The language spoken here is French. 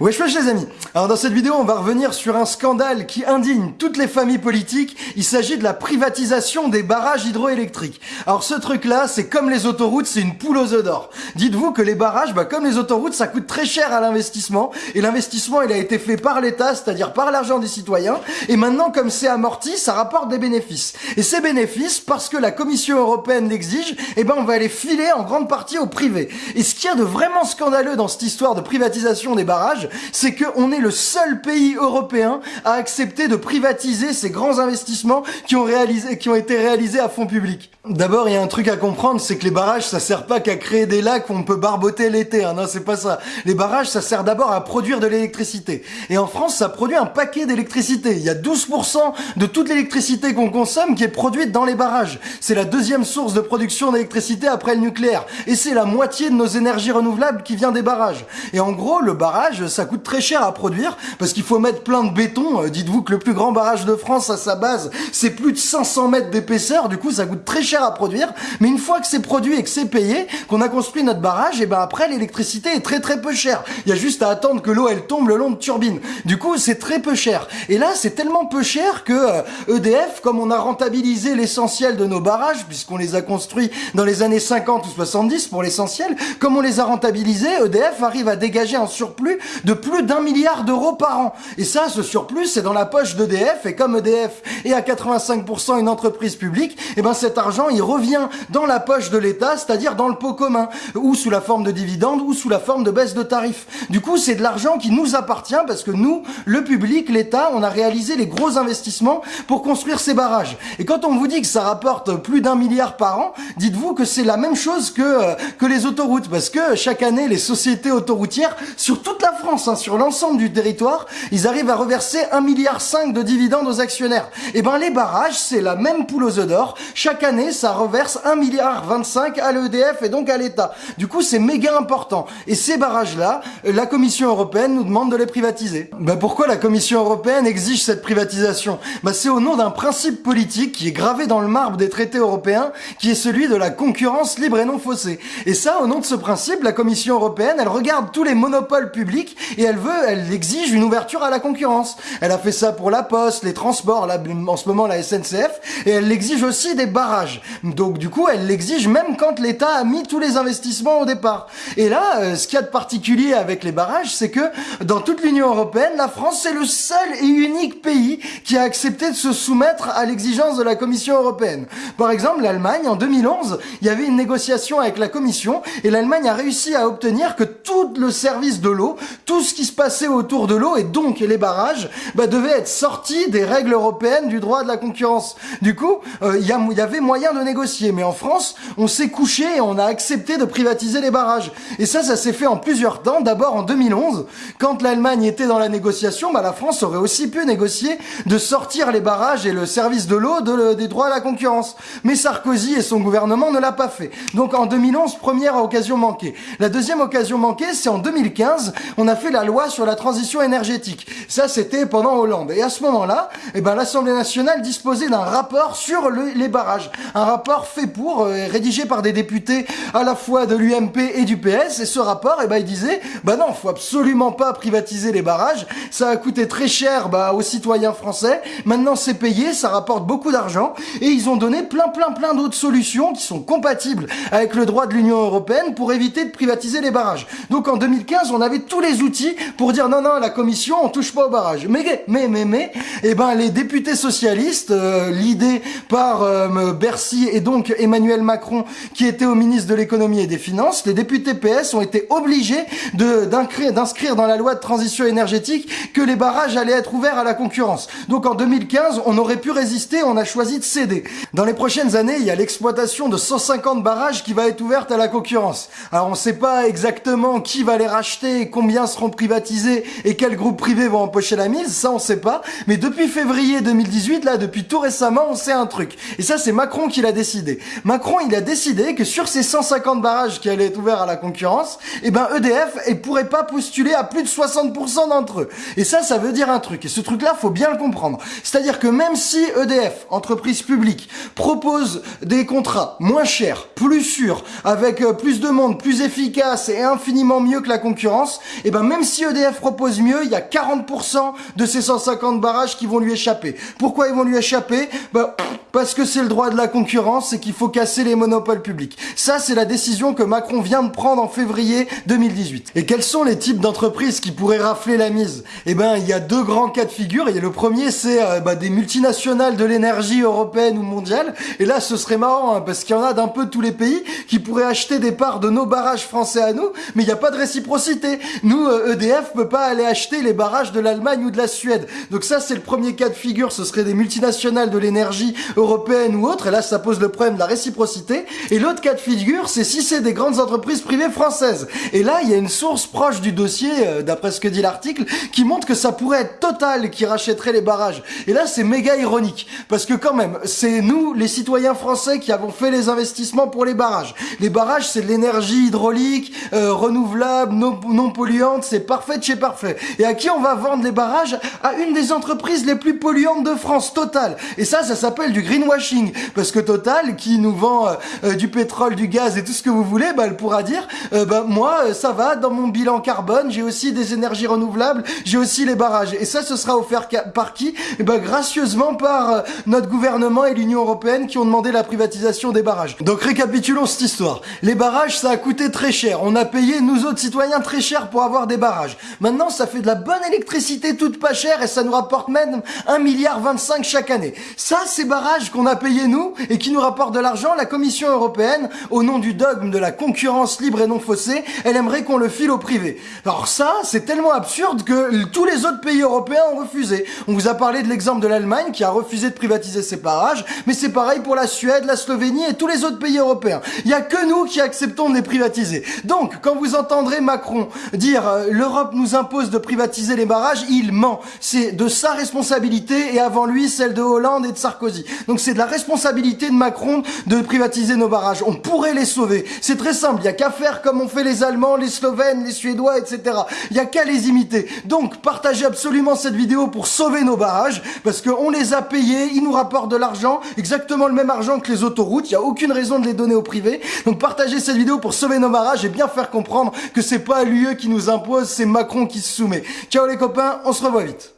Wesh wesh les amis Alors dans cette vidéo on va revenir sur un scandale qui indigne toutes les familles politiques, il s'agit de la privatisation des barrages hydroélectriques. Alors ce truc là c'est comme les autoroutes, c'est une poule aux œufs d'or. Dites-vous que les barrages, bah, comme les autoroutes, ça coûte très cher à l'investissement, et l'investissement il a été fait par l'État, c'est-à-dire par l'argent des citoyens, et maintenant comme c'est amorti, ça rapporte des bénéfices. Et ces bénéfices, parce que la Commission Européenne l'exige, eh ben on va les filer en grande partie au privé. Et ce qu'il y a de vraiment scandaleux dans cette histoire de privatisation des barrages, c'est qu'on est le seul pays européen à accepter de privatiser ces grands investissements qui ont, été réalisés à fonds publics. D'abord, il y a un truc à comprendre, c'est que les barrages, ça sert pas qu'à créer des lacs où on peut barboter l'été. Hein. Non, c'est pas ça. Les barrages, ça sert d'abord à produire de l'électricité. Et en France, ça produit un paquet d'électricité. Il y a 12% de toute l'électricité qu'on consomme qui est produite dans les barrages. C'est la deuxième source de production d'électricité après le nucléaire. Et c'est la moitié de nos énergies renouvelables qui vient des barrages. Et en gros, le barrage, ça coûte très cher à produire parce qu'il faut mettre plein de béton. Euh, dites-vous que le plus grand barrage de France à sa base, c'est plus de 500 mètres d'épaisseur. Du coup, ça coûte très cher à produire. Mais une fois que c'est produit et que c'est payé, qu'on a construit notre barrage, et ben après l'électricité est très très peu chère. Il y a juste à attendre que l'eau elle tombe le long de turbines. Du coup, c'est très peu cher. Et là, c'est tellement peu cher que EDF, euh, e comme on a rentabilisé l'essentiel de nos barrages, puisqu'on les a construits dans les années 50 ou 70 pour l'essentiel, comme on les a rentabilisés, EDF arrive à dégager un surplus de plus d'un milliard d'euros par an. Et ça, ce surplus, c'est dans la poche d'EDF, et comme EDF est à 85% une entreprise publique, eh ben cet argent, il revient dans la poche de l'État, c'est-à-dire dans le pot commun, ou sous la forme de dividendes, ou sous la forme de baisse de tarifs. Du coup, c'est de l'argent qui nous appartient, parce que nous, le public, l'État, on a réalisé les gros investissements pour construire ces barrages. Et quand on vous dit que ça rapporte plus d'un milliard par an, dites-vous que c'est la même chose que, euh, que les autoroutes, parce que chaque année, les sociétés autoroutières, sur toute la France, Hein, sur l'ensemble du territoire, ils arrivent à reverser 1,5 milliard de dividendes aux actionnaires. Et eh ben les barrages, c'est la même poule aux œufs d'or. Chaque année, ça reverse 1,25 milliard à l'EDF et donc à l'État. Du coup, c'est méga important. Et ces barrages-là, la Commission européenne nous demande de les privatiser. Ben pourquoi la Commission européenne exige cette privatisation? Ben C'est au nom d'un principe politique qui est gravé dans le marbre des traités européens, qui est celui de la concurrence libre et non faussée. Et ça, au nom de ce principe, la Commission européenne, elle regarde tous les monopoles publics et elle veut, elle exige une ouverture à la concurrence. Elle a fait ça pour la poste, les transports, en ce moment la SNCF, et elle exige aussi des barrages. Donc du coup, elle l'exige même quand l'État a mis tous les investissements au départ. Et là, euh, ce qu'il y a de particulier avec les barrages, c'est que dans toute l'Union européenne, la France c'est le seul et unique pays qui a accepté de se soumettre à l'exigence de la Commission européenne. Par exemple, l'Allemagne, en 2011, il y avait une négociation avec la Commission, et l'Allemagne a réussi à obtenir que tout le service de l'eau, tout ce qui se passait autour de l'eau et donc les barrages bah, devaient être sortis des règles européennes du droit de la concurrence. Du coup, euh, il y, avait moyen de négocier, mais en France, on s'est couché et on a accepté de privatiser les barrages. Et ça, ça s'est fait en plusieurs temps. D'abord en 2011, quand l'Allemagne était dans la négociation, bah, la France aurait aussi pu négocier de sortir les barrages et le service de l'eau de, des droits à la concurrence. Mais Sarkozy et son gouvernement ne l'a pas fait. Donc en 2011, première occasion manquée. La deuxième occasion manquée, c'est en 2015, on a fait la loi sur la transition énergétique. Ça, c'était pendant Hollande. Et à ce moment-là, eh ben, l'Assemblée nationale disposait d'un rapport sur les barrages. Un rapport fait pour, euh, rédigé par des députés à la fois de l'UMP et du PS. Et ce rapport, eh ben, il disait, bah non, faut absolument pas privatiser les barrages. Ça a coûté très cher bah, aux citoyens français. Maintenant, c'est payé, ça rapporte beaucoup d'argent. Et ils ont donné plein, plein, plein d'autres solutions qui sont compatibles avec le droit de l'Union européenne pour éviter de privatiser les barrages. En 2015, on avait tous les outils pour dire non, non, la commission, on touche pas au barrage. Mais, mais, mais, mais, eh ben, les députés socialistes, euh, l'idée par euh, Bercy et donc Emmanuel Macron, qui était au ministre de l'économie et des finances, les députés PS ont été obligés d'inscrire dans la loi de transition énergétique que les barrages allaient être ouverts à la concurrence. Donc en 2015, on aurait pu résister, on a choisi de céder. Dans les prochaines années, il y a l'exploitation de 150 barrages qui va être ouverte à la concurrence. Alors on ne sait pas exactement qui va les racheter et combien seront privatisés et quels groupes privés vont empocher la mise, ça on sait pas. Mais depuis février 2018, là, depuis tout récemment, on sait un truc. Et ça, c'est Macron qui l'a décidé. Macron, il a décidé que sur ces 150 barrages qui allaient être ouverts à la concurrence, eh ben EDF ne pourrait pas postuler à plus de 60% d'entre eux. Et ça, ça veut dire un truc. Et ce truc-là, faut bien le comprendre. C'est-à-dire que même si EDF, entreprise publique, propose des contrats moins chers, plus sûrs, avec euh, plus de monde, plus efficaces et infiniment mieux que la concurrence, et ben même si EDF propose mieux, il y a 40% de ces 150 barrages qui vont lui échapper. Pourquoi ils vont lui échapper? Ben parce que c'est le droit de la concurrence et qu'il faut casser les monopoles publics. Ça, c'est la décision que Macron vient de prendre en février 2018. Et quels sont les types d'entreprises qui pourraient rafler la mise? Eh ben, il y a deux grands cas de figure. Et le premier, c'est euh, bah, des multinationales de l'énergie européenne ou mondiale. Et là, ce serait marrant hein, parce qu'il y en a d'un peu tous les pays qui pourraient acheter des parts de nos barrages français à nous, mais il n'y a pas de réciprocité. Nous, EDF euh, e peut pas aller acheter les barrages de l'Allemagne ou de la Suède. Donc ça, c'est le premier cas de figure. Ce serait des multinationales de l'énergie européenne ou autre. Et là, ça pose le problème de la réciprocité. Et l'autre cas de figure, c'est si c'est des grandes entreprises privées françaises. Et là, il y a une source proche du dossier, euh, d'après ce que dit l'article, qui montre que ça pourrait être Total qui rachèterait les barrages. Et là, c'est méga ironique. Parce que quand même, c'est nous, les citoyens français, qui avons fait les investissements pour les barrages. Les barrages, c'est de l'énergie hydraulique, euh, renouvelable, non, non polluante, c'est parfait de chez parfait. Et à qui on va vendre les barrages? À une des entreprises les plus polluantes de France, Total. Et ça, ça s'appelle du greenwashing. Parce que Total, qui nous vend euh, du pétrole, du gaz et tout ce que vous voulez, bah, elle pourra dire, bah, moi, ça va, dans mon bilan carbone, j'ai aussi des énergies renouvelables, j'ai aussi les barrages. Et ça, ce sera offert par qui? Eh ben, gracieusement par euh, notre gouvernement et l'Union Européenne qui ont demandé la privatisation des barrages. Donc récapitulons cette histoire. Les barrages, ça a coûté très cher. On a payé, nous autres citoyens, très cher pour avoir des barrages. Maintenant, ça fait de la bonne électricité toute pas chère et ça nous rapporte même 1 milliard 25 chaque année. Ça, ces barrages qu'on a payés nous et qui nous rapportent de l'argent, la Commission européenne, au nom du dogme de la concurrence libre et non faussée, elle aimerait qu'on le file au privé. Alors ça, c'est tellement absurde que tous les autres pays européens ont refusé. On vous a parlé de l'exemple de l'Allemagne qui a refusé de privatiser ses barrages, mais c'est pareil pour la Suède, la Slovénie et tous les autres pays européens. Il y a que nous qui acceptons de les privatiser. Donc, quand vous entendrez Macron dire euh, l'Europe nous impose de privatiser les barrages, il ment. C'est de sa responsabilité et avant lui celle de Hollande et de Sarkozy. Donc c'est de la responsabilité de Macron de privatiser nos barrages. On pourrait les sauver. C'est très simple. Il y a qu'à faire comme ont fait les Allemands, les Slovènes, les Suédois, etc. Il y a qu'à les imiter. Donc partagez absolument cette vidéo pour sauver nos barrages parce qu'on les a payés, ils nous rapportent de l'argent, exactement le même argent que les autoroutes. Il n'y a aucune raison de les donner au privé. Donc partagez cette vidéo pour sauver nos barrages et bien faire comprendre que c'est pas l'UE qui nous impose, c'est Macron qui se soumet. Ciao les copains, on se revoit vite.